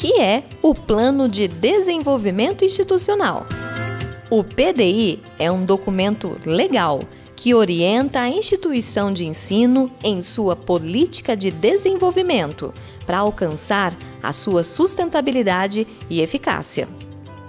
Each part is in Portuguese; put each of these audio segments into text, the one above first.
que é o Plano de Desenvolvimento Institucional. O PDI é um documento legal que orienta a instituição de ensino em sua política de desenvolvimento para alcançar a sua sustentabilidade e eficácia.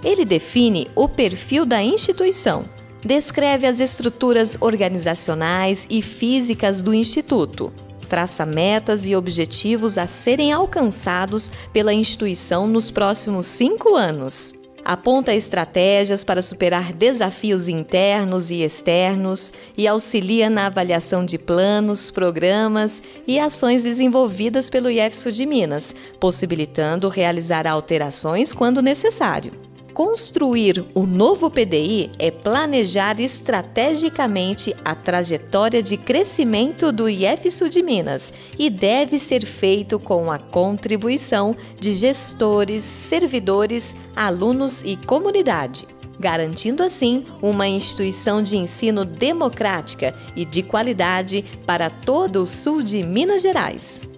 Ele define o perfil da instituição, descreve as estruturas organizacionais e físicas do instituto, traça metas e objetivos a serem alcançados pela instituição nos próximos cinco anos. Aponta estratégias para superar desafios internos e externos e auxilia na avaliação de planos, programas e ações desenvolvidas pelo IEFSU de Minas, possibilitando realizar alterações quando necessário. Construir o novo PDI é planejar estrategicamente a trajetória de crescimento do IF Sul de Minas e deve ser feito com a contribuição de gestores, servidores, alunos e comunidade, garantindo assim uma instituição de ensino democrática e de qualidade para todo o sul de Minas Gerais.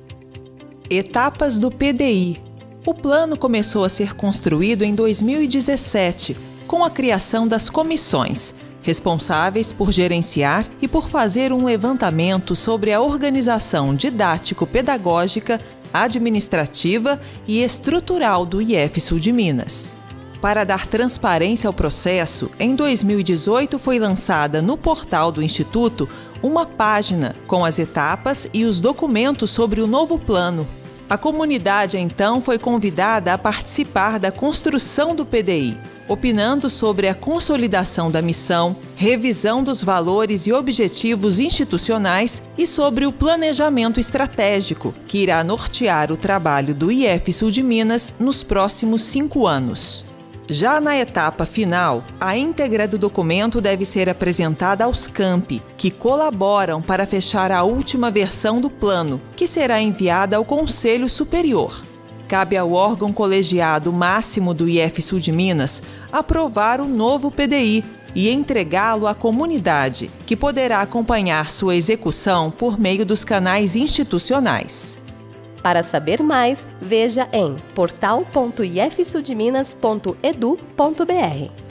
Etapas do PDI o plano começou a ser construído em 2017, com a criação das comissões, responsáveis por gerenciar e por fazer um levantamento sobre a organização didático-pedagógica, administrativa e estrutural do IF Sul de Minas. Para dar transparência ao processo, em 2018 foi lançada no portal do Instituto uma página com as etapas e os documentos sobre o novo plano, a comunidade então foi convidada a participar da construção do PDI, opinando sobre a consolidação da missão, revisão dos valores e objetivos institucionais e sobre o planejamento estratégico, que irá nortear o trabalho do IF Sul de Minas nos próximos cinco anos. Já na etapa final, a íntegra do documento deve ser apresentada aos campi, que colaboram para fechar a última versão do plano, que será enviada ao Conselho Superior. Cabe ao órgão colegiado máximo do IF Sul de Minas aprovar o novo PDI e entregá-lo à comunidade, que poderá acompanhar sua execução por meio dos canais institucionais. Para saber mais, veja em portal.ifsudminas.edu.br.